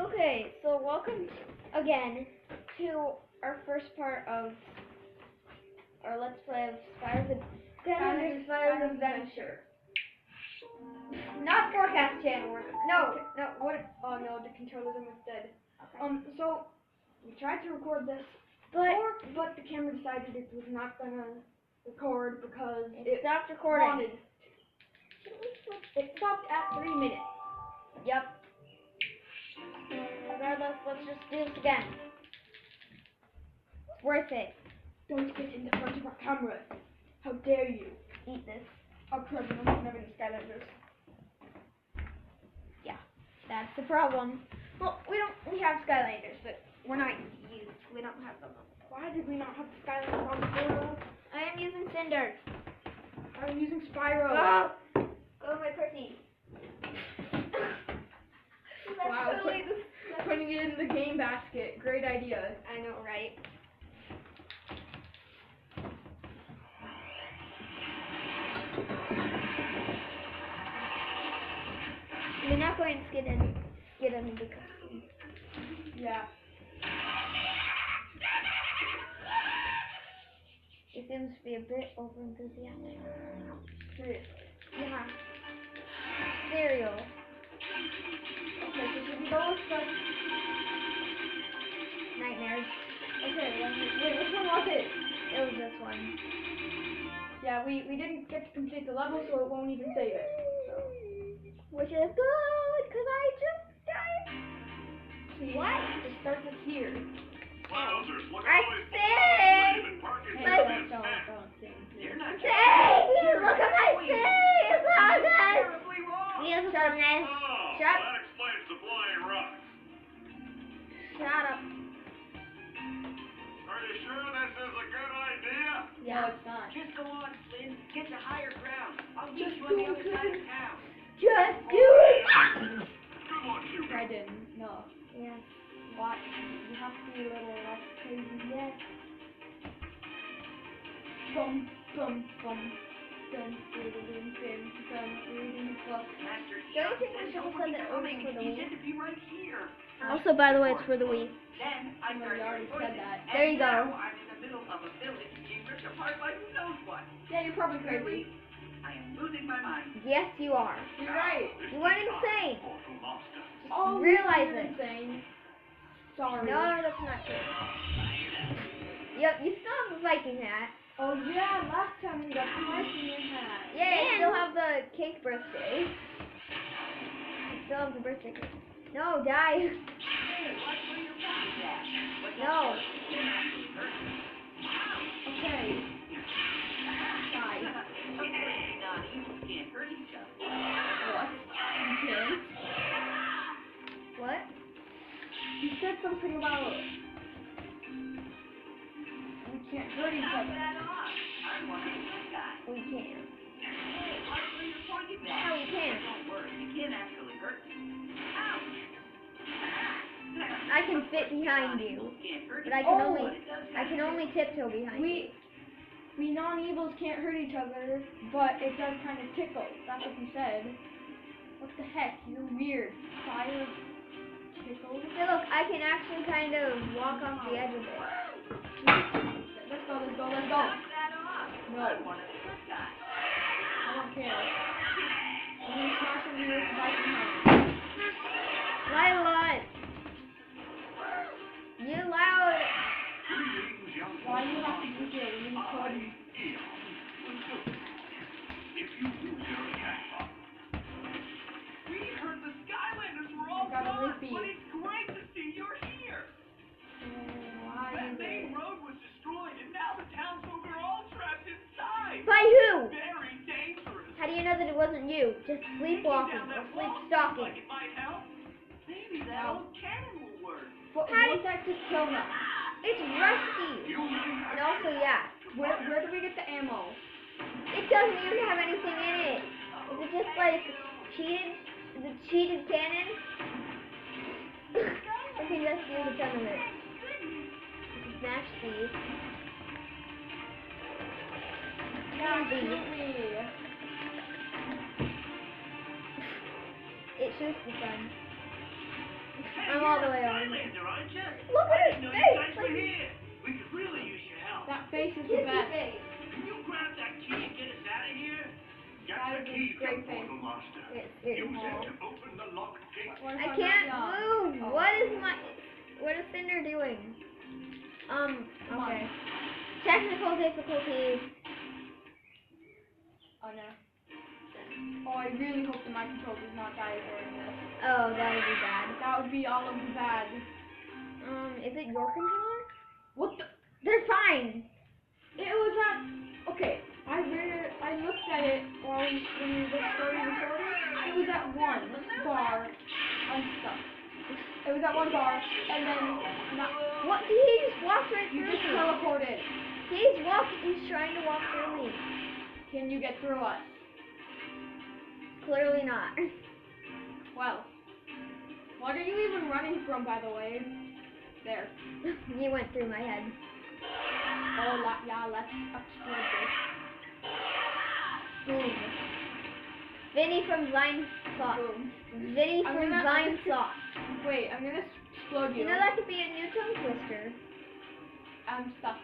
Okay, so welcome again to our first part of our Let's Play of Spyro's Ad- Skylanders Spyro's Adventure. Not Forecast Channel. No, no, what? Oh no, the controller's almost dead. Okay. Um, so we tried to record this, But or, but the camera decided it was not gonna record because it it stopped recording. wanted. It stopped at three minutes. Yep. Regardless, let's just do this again. It's worth it. Don't get in the front of our camera. How dare you? Eat this. Our president of never Skylanders. Yeah, that's the problem. Well, we don't. We have Skylanders, but we're not used. We don't have them. Why did we not have Skylanders on the portal? I am using Cynder. I'm using Spyro. Oh, oh my Percy. That's Wow, totally the- Putting it in the game basket. Great idea. I know, right? We're not going to get in, get into the costume. Yeah. It seems to be a bit over enthusiastic. Seriously. Yeah. Cereal. Okay, so we go with the... Nightmares. Okay. Wait, which one was it? It was this one. Yeah, we, we didn't get to complete the level, so it won't even save it. So. Which is good, because I just died. What? It starts us here. Wowzers, look I at all sing! even parking Hey, But- in don't, don't, don't sing. You're not Say! Look at my face! It's so good! Beautifulness. Oh, Shut Shut up. Are you sure this is a good idea? No, it's not. Just go on, Flynn. Get to higher ground. I'll Just meet you on the other side of Flynn. town. Just oh, do it! Ah! Good luck, you I didn't. No. Yeah. What? You have to be a little less crazy. Yeah. Bum, bum, bum. Don't think we should send it over for the Wii? Also, by the way, it's for the Wii. Then I Well, started you already said that. There you go. I'm in the middle of a village being ripped apart by who knows what. Yeah, you're probably crazy. I am losing my mind. Yes, you are. You're right. You went insane. Awful. Oh, realize it. insane. Sorry. No, that's not true. Yep, you still have the Viking hat. Oh yeah, last time we got the Viking hat. Yeah, you still have the cake birthday. You still have the birthday cake. No, die. Hey, watch where you're pointing at. But No. Okay. Bye. Okay, now you can't hurt each other. What? You. What? You said something about can't hurt each other. I'm one of the good guys. We can. Hey, watch where you're pointing at. No, we can't. Don't worry, you can't actually hurt me. I can fit behind you, but I can Oh, only But it does I can only tiptoe behind you. We we non-evils can't hurt each other, but it does kind of tickle. That's what you said. What the heck? You're weird. Fire tickles. Hey, look, I can actually kind of walk off the edge of it. Let's go. Let's go. No. I don't care. I'm gonna smash into your Viking hat. Lila! Wasn't you? Just sleepwalking or sleep stalking. Like it might help. Maybe that No. old cannon will work. How won't that just kill? It's rusty! And also, yeah, Where where do we get the ammo? it doesn't even have anything in it. Is it just like cheated? Is it cheated cannon? I think that's the only ton of it. Smash these. Yeah, Easy. Shoot me. It shoots the sun. I'm all the way over. Skylander, aren't you? Look at didn't his face, like- We could really use your help. That face is the best. face. Can you grab that key and get us out of here? Get the key great from. Portal Master. It's, it's Use it to open the locked gate. I can't move. Oh. What is my what is Cynder doing? Um, okay. Technical difficulties. Oh no. Oh, I really hope that my control does not die during this. Oh, that would be bad. That would be all of the bad. Um, is it your controller? What the? They're fine. It was at. Okay, I read. I looked at it while we, when we were starting recording. It was at one bar unstuck. It was at one bar, and then not, What? He just walk right you just teleported. He's walking. He's trying to walk through me. Can you get through us? Clearly not. Well, what are you even running from, by the way? There. he went through my head. Oh, la, yeah, let's explode this. Boom. Vinny from Vine Sauce. Boom. Vinny I'm from gonna- Vine Sauce. Wait, I'm gonna explode you. You know that could be a new tongue twister. I'm stuck.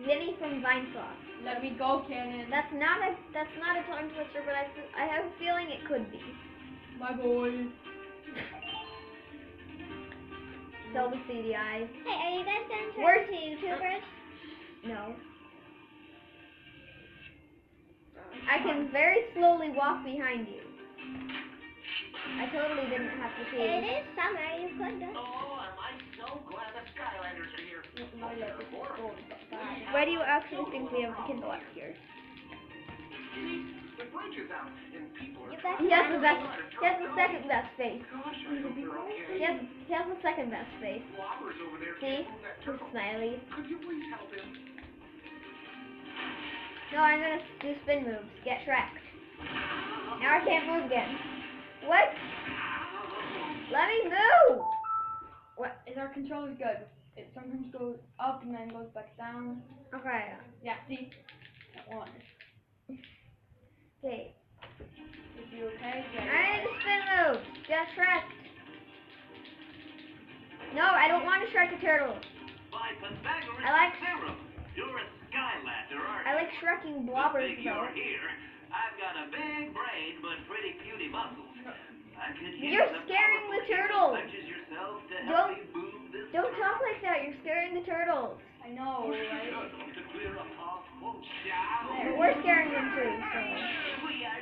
Vinny from Vinesauce. Let me go, Cannon. That's not a that's not a tongue twister, but I I have a feeling it could be. my boy. Sell the CDI. Hey, are you guys done Where's- talking to YouTubers? Uh, no. I can very slowly walk behind you. I totally didn't have to It see. is summer, you could do. Why do you actually think we have the Kindle up here? He has the best. He has the second best face. He has, he has the second best face. See? He's smiley. No, I'm gonna do spin moves. Get Shrek. Now I can't move again. What? Let me move. What is our controller's good? It sometimes goes up and then goes back down. Okay. Yeah, see? That one. Okay. Is you okay? Yeah. I need to spin moves. Get Shrek. No, I don't want to Shrek a turtle. By Pythagoras I like- theorem, you're a Skylander, aren't I like shrekking blobbers though. you're here. I've got a big brain, but pretty puny muscles. I could use You're scaring the turtles. Such as yourself to help Don't- me move this Don't talk like that. You're scaring the turtles. I know, right? turtle to clear a path. Won't shout. But we're scaring them too, so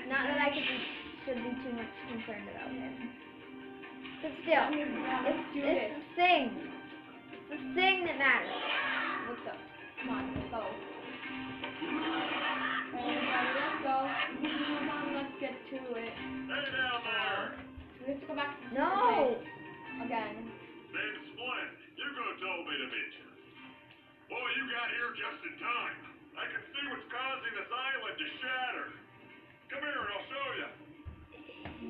not that I could be, should be too much concerned about it. But still, it's, let's it's this. the thing. It's the thing that matters. What's up? Come on, let's go. Everybody, let's go. Come on, let's get to it. To go back No. again. Big Splint, you could have told me to meet you. Boy, you got here just in time. I can see what's causing this island to shatter. Come here and I'll show you.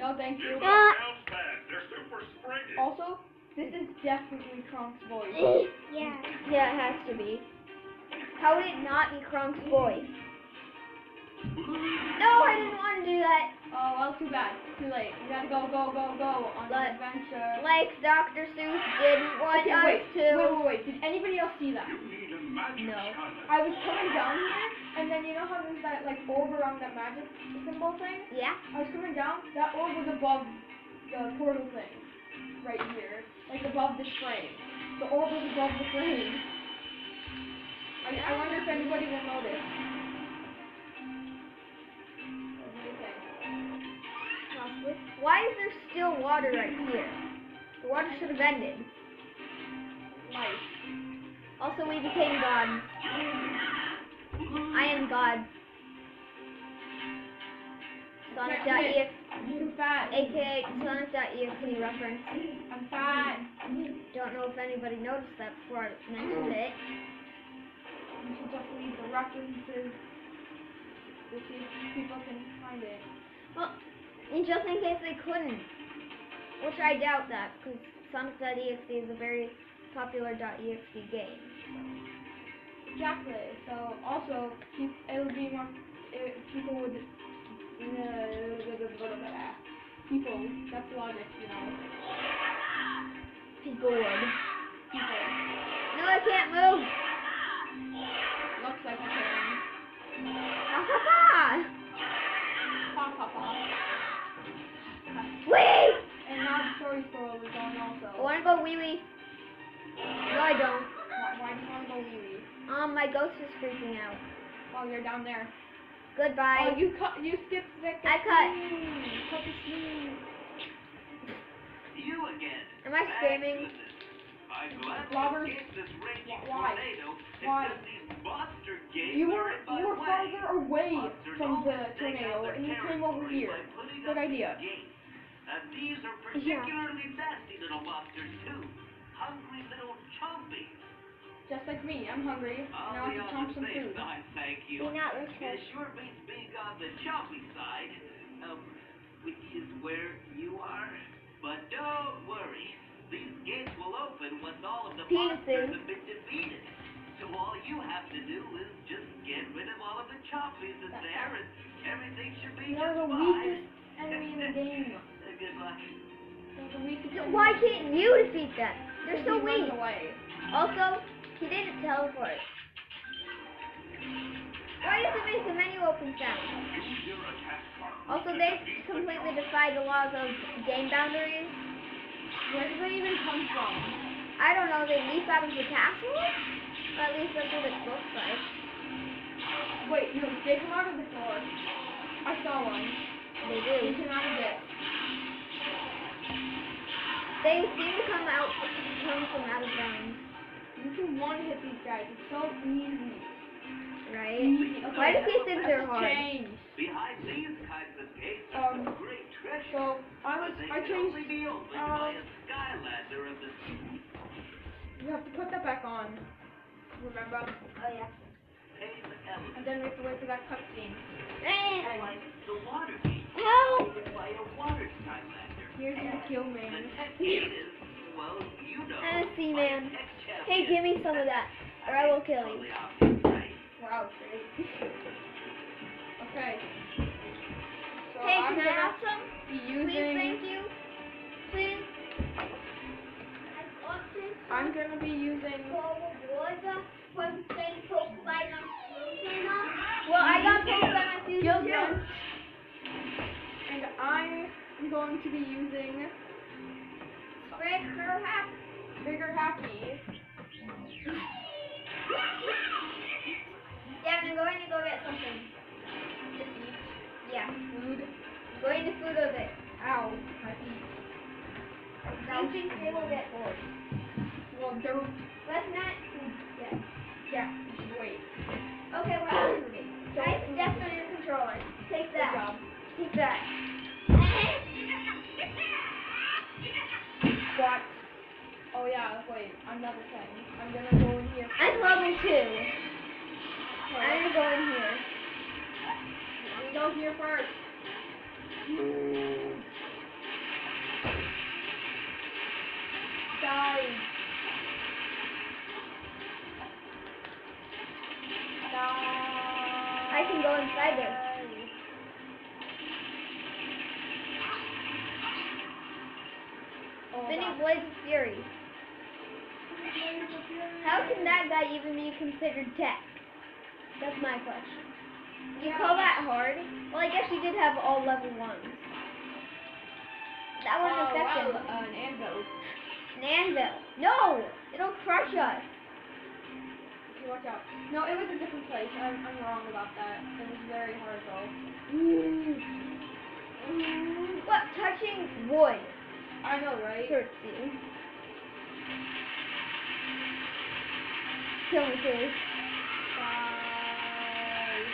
No, thank you. These are bounce pads. They're super springy. Also, this is definitely Kronk's voice. Yeah. Yeah, it has to be. How would it not be Kronk's voice? No, I didn't want to do that. Well, too bad. Too late. We gotta go, go, go, go on But- an adventure. Like Dr. Seuss didn't want Okay, us wait, to. wait, wait, wait. Did anybody else see that? You need a magic No. I was coming down here, and then you know how there's that like orb around that magic symbol thing? Yeah. I was coming down, that orb was above the portal thing. Right here. Like above this frame. The orb was above the frame. I, I wonder if anybody will notice. Why is there still water right here? The water should have ended. Life. Also, we became gods. I am God. Sonic.exe, I'm fat. aka Sonic.exe reference. I'm fat. Don't know if anybody noticed that before I mentioned it. You should definitely leave the references to see if people can find it. Well, and just in case they couldn't, which I doubt that, because Sonic.exe is a very popular .exe game. Exactly. So also, it would be more. It, people would. Uh, people. That's logic, you know. People would. People. No, I can't move. Looks like a can. Ha ha ha! Pa pa pa. Wait! And now the story scroll is on also. I wanna go wee wee. No, I don't. Why, why do you want to go wee wee? Um, my ghost is freaking out. Oh, you're down there. Goodbye. Oh, you cut. You skipped the. I cut. Cut the scene. You again. Am I Thank screaming? goodness. I'm glad Robbers. this raging why? tornado. Why? These monster gates You were you were way. farther away from the always tornado, and you came over here. By putting Good idea. these. And these are particularly nasty little monsters too. Hungry little chompies. Just like me, I'm hungry, and I I'll want be to on chomp the some safe food. side, thank you. Be not It sure beats being on the choppy side, um, which is where you are. But don't worry, these gates will open once all of the Penises. monsters have been defeated. So all you have to do is just get rid of all of the choppies in there, and everything should be You're just the fine. Weakest enemy game. Goodbye. You're the weakest enemy. Why can't you defeat them? They're so weak. Also, he didn't teleport. Why does it make the menu open sound? Use your attack card. Also, they completely defy the laws of game boundaries. Where did they even come from? I don't know, they leap out of the castle? Or at least that's what it looks like. Wait, no, they come out of the floor. I saw one. They They do. came out of. They seem to come out come from out of bounds, You can one hit these guys. It's so easy. right? Easy. Okay, Why does he think they're hard? Change. Behind these kinds of gates Um, is great treasure. So I was I changed. only be opened uh, by a skylander of the You have to put that back on. Remember? Oh yeah. And then we have to wait for that cutscene. Like the water Here's the kill man. tech gate is, well, you know. And a sea man. Hey, give me some of that, or I will kill you. Totally obvious, right? Wow, great. Okay. So Hey, I'm can I have some? Please, thank you. Please. I'm gonna be using. Well, I got told by my season Guild too. Gun. And I am going to be using Breaker hack. Bigger Happy. Yeah, I'm going to go get something. to eat Yeah, food. going to food of it. Ow, my feet. Do you think they will get bored? Well, they're. Let's not. Yeah. Yeah, just wait. Okay, we're not doing it. Nice steps on your controller. Take that. Take that. Oh yeah, wait, I'm another thing. I'm gonna go in here. I'm level two. Okay. I'm gonna go in here. Let me go here first. Die. Die. I can go inside there. Spinning. Blades of Fury. Can that guy even be considered tech? That's my question. You call that hard? Well, I guess you did have all level ones. That wouldn't Oh, affect wow, uh, an anvil. An anvil. No! It'll crush us. Okay, watch out. No, it was a different place. I'm, I'm wrong about that. It was very hard though. What? Touching wood I know, right? hurts you. Please. Bye.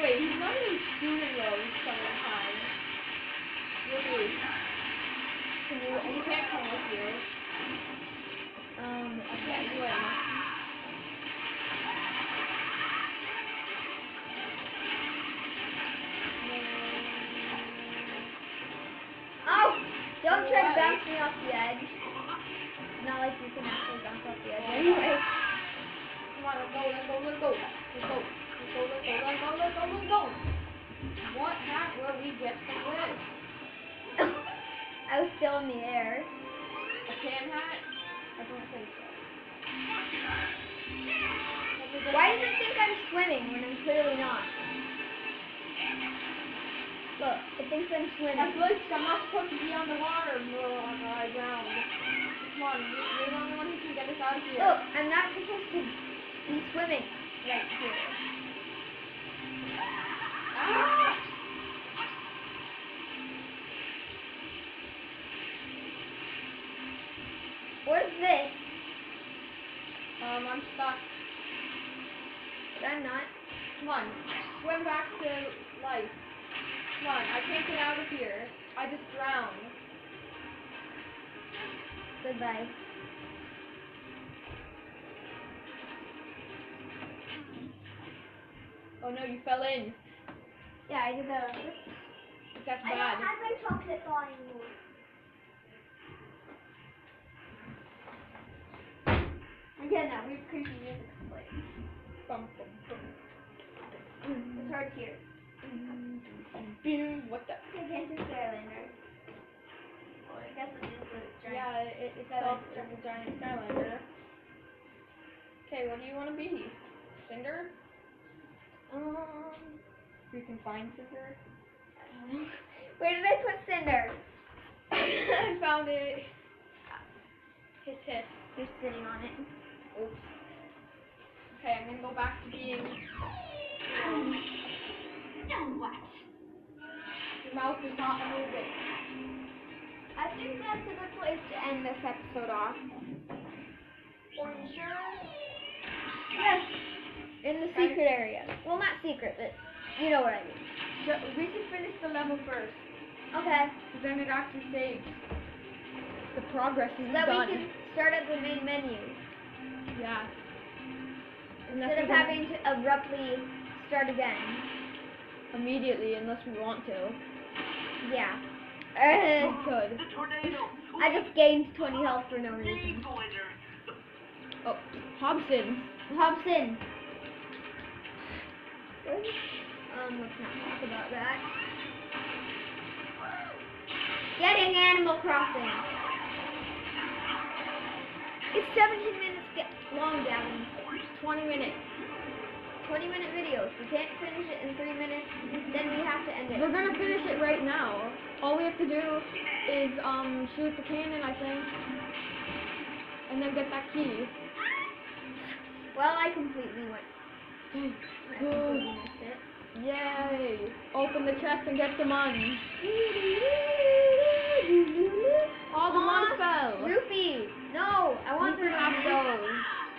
Wait, he's not even shooting those sometimes. Really? Can you? You can't come still in the air. a tan hat? I don't think so. Let me just- Why does it think I'm swimming when I'm clearly not? Look, it thinks I'm I swimming. glitched. I'm not supposed to be on the water. Ugh, I drowned. Come on, you- you're the only one who can get us out of here. Look, I'm not supposed to be swimming right here. Ah! What is this? Um, I'm stuck. But I'm not. Come on, swim back to life. Come on, I can't get out of here. I just drowned. Goodbye. Oh no, you fell in. Yeah, I did that. That's bad. I don't have my chocolate bar anymore. Again, that weird creepy music playing. Bum, bum, bum. It's hard to hear. Boom. What the? Gigantic Skylander. Well, I guess it is a giant. Yeah, it, it's a giant Skylander. Okay, what do you want to be? Cynder? Um, You can find Cynder. where did I put Cynder? I found it. Hiss hiss. You're sitting on it. Oops. Okay, I'm gonna go back to being. Um, now what? Your mouth is not moving. I think that's a good place to end this episode off. For sure. Yes. In the secret area. Well, not secret, but you know what I mean. So we should finish the level first, Okay. because then it actually saves. The progress is So that done. we can start at the main menu Yeah. instead of having to abruptly start again. immediately, unless we want to. Yeah. We Uh, could. The. I just gained 20 health for no reason. Oh, Hobson. Hobson. Um, let's not talk about that. Getting Animal Crossing. It's 17 minutes get long, Gavin. 20 minutes. 20 minute videos. We can't finish it in 3 minutes, then we have to end it. We're gonna finish it right now. All we have to do is um shoot the cannon, I think, and then get that key. Well, I completely went. I Good. completely missed it. Yay! Open the chest and get the money. All the money fell. Rupee! No, I want the can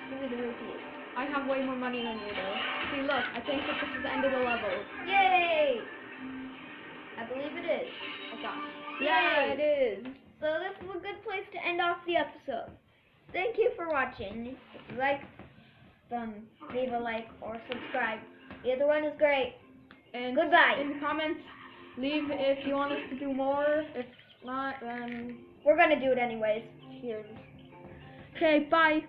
have rupees. those. Give me the rupees. I have way more money than you do. See, look, I think that this is the end of the level. Yay! I believe it is. Oh gosh. Yay. Yeah, it is. So this is a good place to end off the episode. Thank you for watching. If you like, then leave a like or subscribe. Either one is great. And Goodbye. in the comments, leave if you want us to do more. If not, then We're gonna do it anyways. here. Okay, bye.